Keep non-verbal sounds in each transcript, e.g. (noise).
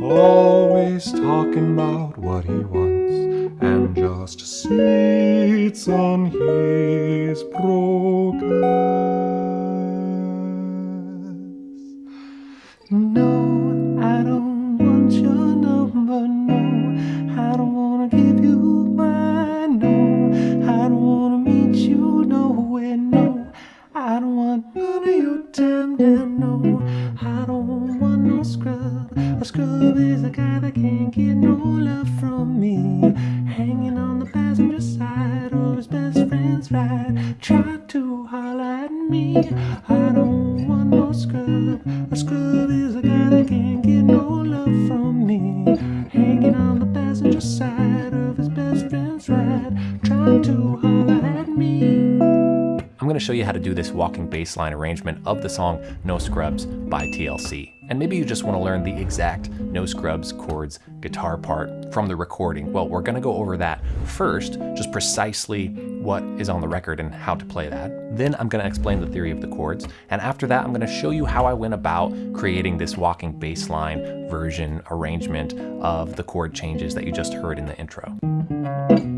Always talking about what he wants and just sits on his progress. A scrub is a guy that can't get no love from me. Hanging on the passenger side of his best friend's ride, trying to holler at me. I'm going to show you how to do this walking bass line arrangement of the song No Scrubs by TLC. And maybe you just want to learn the exact No Scrubs chords guitar part from the recording. Well, we're going to go over that first, just precisely what is on the record and how to play that. Then I'm going to explain the theory of the chords. And after that, I'm going to show you how I went about creating this walking bass line version arrangement of the chord changes that you just heard in the intro.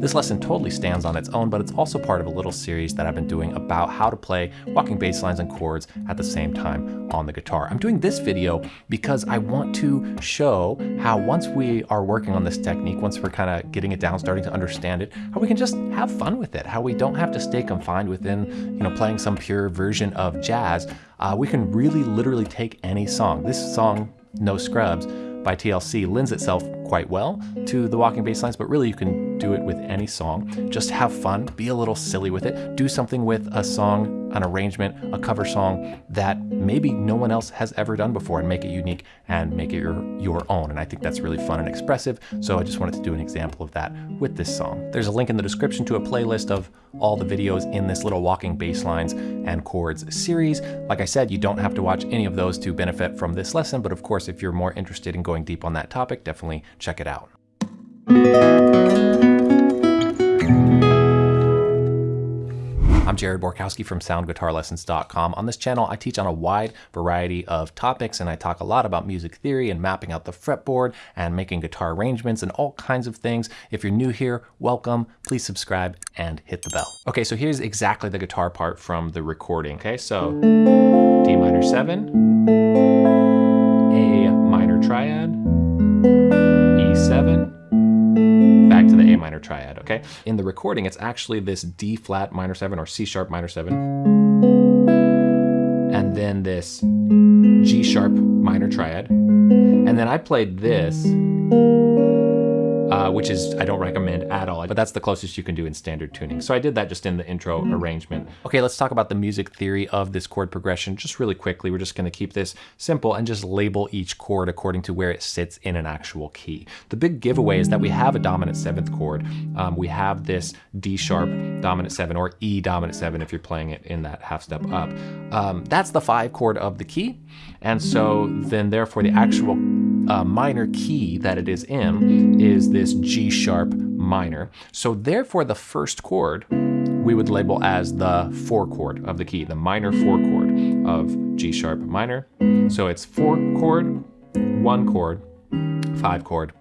This lesson totally stands on its own, but it's also part of a little series that I've been doing about how to play walking bass lines and chords at the same time on the guitar. I'm doing this video because I want to show how once we are working on this technique, once we're kind of getting it down, starting to understand it, how we can just have fun with it, how we don't have to stay confined within, you know, playing some pure version of jazz. Uh, we can really literally take any song. This song, No Scrubs, by TLC lends itself quite well to the walking bass lines, but really you can do it with any song. Just have fun, be a little silly with it, do something with a song, an arrangement, a cover song that maybe no one else has ever done before and make it unique and make it your, your own. And I think that's really fun and expressive. So I just wanted to do an example of that with this song. There's a link in the description to a playlist of all the videos in this little walking bass lines and chords series. Like I said, you don't have to watch any of those to benefit from this lesson, but of course, if you're more interested in going deep on that topic, definitely check it out. I'm Jared Borkowski from SoundGuitarLessons.com. On this channel, I teach on a wide variety of topics and I talk a lot about music theory and mapping out the fretboard and making guitar arrangements and all kinds of things. If you're new here, welcome. Please subscribe and hit the bell. Okay, so here's exactly the guitar part from the recording. Okay, so D minor 7, triad, okay? In the recording, it's actually this D flat minor seven or C sharp minor seven, and then this G sharp minor triad. And then I played this, which is, I don't recommend at all, but that's the closest you can do in standard tuning. So I did that just in the intro arrangement. Okay, let's talk about the music theory of this chord progression just really quickly. We're just gonna keep this simple and just label each chord according to where it sits in an actual key. The big giveaway is that we have a dominant seventh chord. Um, we have this D sharp dominant seven or E dominant seven if you're playing it in that half step up. Um, that's the five chord of the key. And so then therefore the actual uh, minor key that it is in is this G sharp minor. So therefore the first chord we would label as the four chord of the key, the minor four chord of G sharp minor. So it's four chord, one chord, five chord,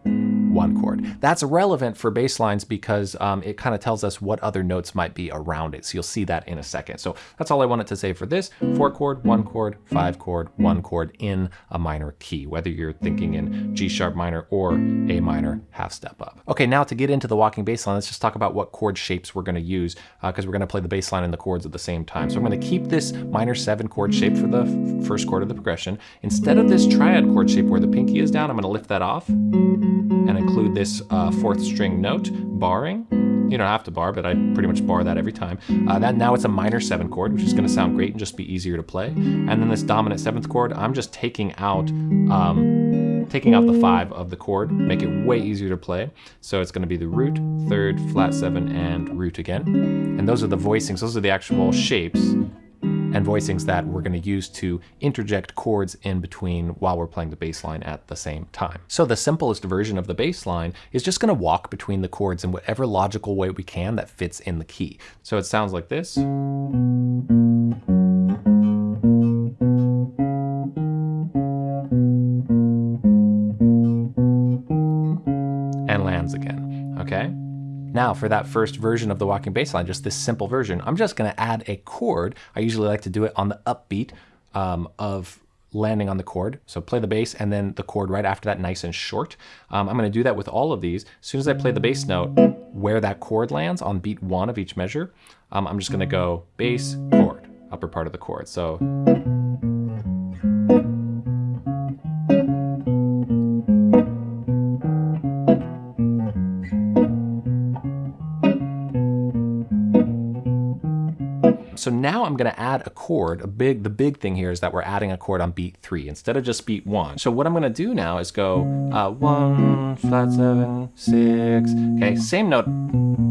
one chord. That's relevant for bass lines because um, it kind of tells us what other notes might be around it. So you'll see that in a second. So that's all I wanted to say for this. Four chord, one chord, five chord, one chord in a minor key, whether you're thinking in G sharp minor or A minor half step up. Okay, now to get into the walking bass line, let's just talk about what chord shapes we're gonna use because uh, we're gonna play the bass line and the chords at the same time. So I'm gonna keep this minor seven chord shape for the first chord of the progression. Instead of this triad chord shape where the pinky is down, I'm gonna lift that off and include this uh, fourth string note, barring. You don't have to bar, but I pretty much bar that every time. Uh, that Now it's a minor seven chord, which is gonna sound great and just be easier to play. And then this dominant seventh chord, I'm just taking out um, taking out the five of the chord, make it way easier to play. So it's gonna be the root, third, flat seven, and root again. And those are the voicings, those are the actual shapes and voicings that we're going to use to interject chords in between while we're playing the bass line at the same time. So the simplest version of the bass line is just going to walk between the chords in whatever logical way we can that fits in the key. So it sounds like this. Now for that first version of the walking bass line, just this simple version, I'm just gonna add a chord. I usually like to do it on the upbeat um, of landing on the chord. So play the bass and then the chord right after that nice and short. Um, I'm gonna do that with all of these. As soon as I play the bass note, where that chord lands on beat one of each measure, um, I'm just gonna go bass, chord, upper part of the chord. So So now I'm gonna add a chord. A big, the big thing here is that we're adding a chord on beat three instead of just beat one. So what I'm gonna do now is go uh, one, flat seven, six. Okay, same note,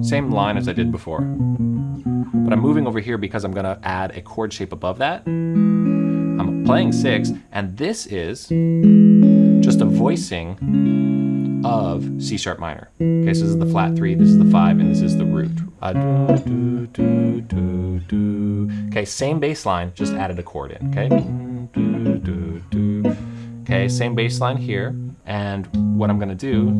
same line as I did before. But I'm moving over here because I'm gonna add a chord shape above that. I'm playing six, and this is just a voicing of C sharp minor. Okay, so this is the flat three, this is the five, and this is the root. Uh, okay, same bass line, just added a chord in. Okay, okay, same bass line here, and what I'm gonna do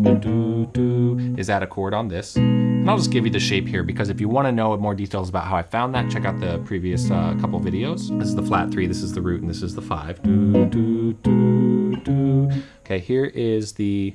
is add a chord on this. And I'll just give you the shape here because if you wanna know more details about how I found that, check out the previous uh, couple videos. This is the flat three, this is the root, and this is the five. Okay, here is the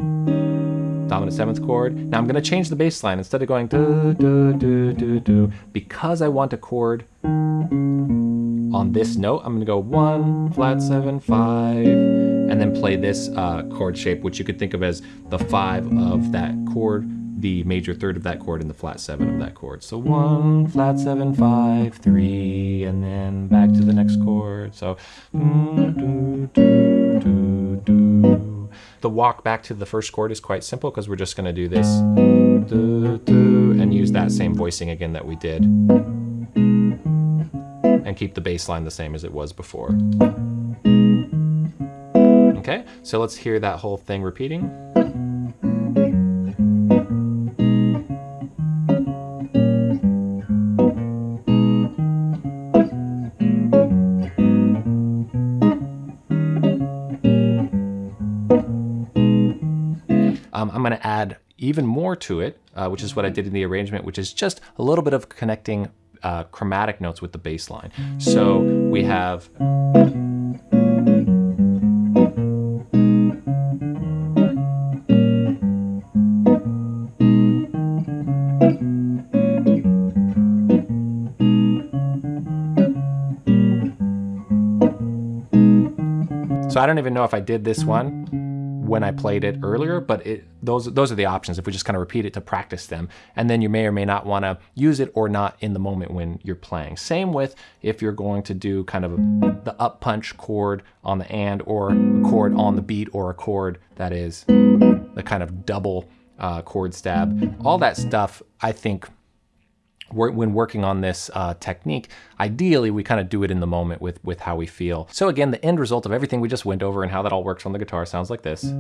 dominant seventh chord. Now I'm gonna change the bass line. Instead of going do, do, do, do, do, because I want a chord on this note, I'm gonna go one, flat seven, five, and then play this uh, chord shape, which you could think of as the five of that chord, the major third of that chord, and the flat seven of that chord. So one, flat seven, five, three, and then back to the next chord. So do, do, do, do. The walk back to the first chord is quite simple because we're just going to do this and use that same voicing again that we did and keep the bass line the same as it was before. Okay, so let's hear that whole thing repeating. More to it, uh, which is what I did in the arrangement, which is just a little bit of connecting uh, chromatic notes with the bass line. So we have So I don't even know if I did this one when I played it earlier, but it, those, those are the options if we just kind of repeat it to practice them. And then you may or may not want to use it or not in the moment when you're playing. Same with if you're going to do kind of the up punch chord on the and or a chord on the beat or a chord that is the kind of double uh, chord stab. All that stuff, I think, when working on this uh, technique, ideally we kind of do it in the moment with, with how we feel. So again, the end result of everything we just went over and how that all works on the guitar sounds like this.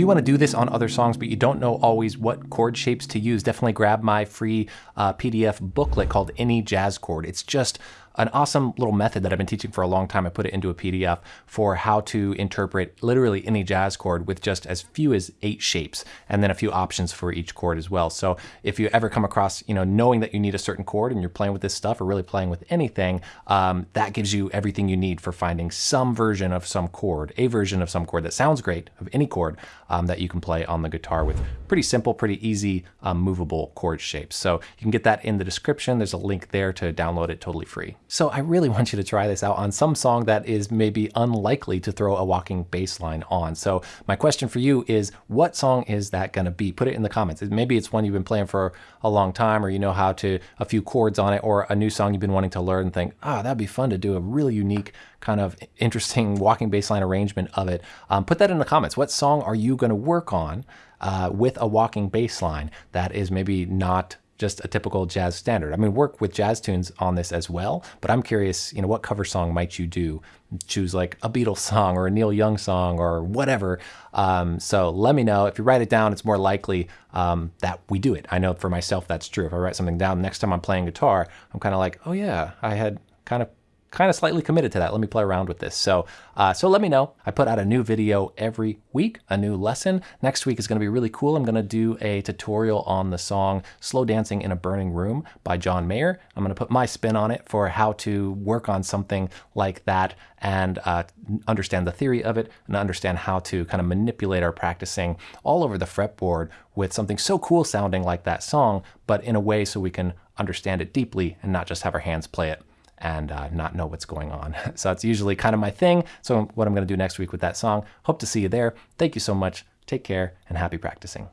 You want to do this on other songs, but you don't know always what chord shapes to use, definitely grab my free uh, PDF booklet called Any Jazz Chord. It's just an awesome little method that I've been teaching for a long time. I put it into a PDF for how to interpret literally any jazz chord with just as few as eight shapes and then a few options for each chord as well. So if you ever come across, you know, knowing that you need a certain chord and you're playing with this stuff or really playing with anything, um, that gives you everything you need for finding some version of some chord, a version of some chord that sounds great of any chord um, that you can play on the guitar with pretty simple, pretty easy, um, movable chord shapes. So you can get that in the description. There's a link there to download it totally free. So I really want you to try this out on some song that is maybe unlikely to throw a walking bass line on. So my question for you is what song is that going to be? Put it in the comments. Maybe it's one you've been playing for a long time or you know how to a few chords on it or a new song you've been wanting to learn and think, ah, oh, that'd be fun to do a really unique kind of interesting walking bass line arrangement of it. Um, put that in the comments. What song are you going to work on uh, with a walking bass line that is maybe not just a typical jazz standard. I mean, work with jazz tunes on this as well, but I'm curious, you know, what cover song might you do? Choose like a Beatles song or a Neil Young song or whatever. Um, so let me know. If you write it down, it's more likely um, that we do it. I know for myself that's true. If I write something down, next time I'm playing guitar, I'm kind of like, oh yeah, I had kind of kind of slightly committed to that. Let me play around with this. So, uh, so let me know. I put out a new video every week, a new lesson. Next week is going to be really cool. I'm going to do a tutorial on the song "Slow Dancing in a Burning Room" by John Mayer. I'm going to put my spin on it for how to work on something like that and uh, understand the theory of it and understand how to kind of manipulate our practicing all over the fretboard with something so cool sounding like that song, but in a way so we can understand it deeply and not just have our hands play it and uh, not know what's going on. (laughs) So that's usually kind of my thing. So what I'm going to do next week with that song. Hope to see you there. Thank you so much. Take care and happy practicing.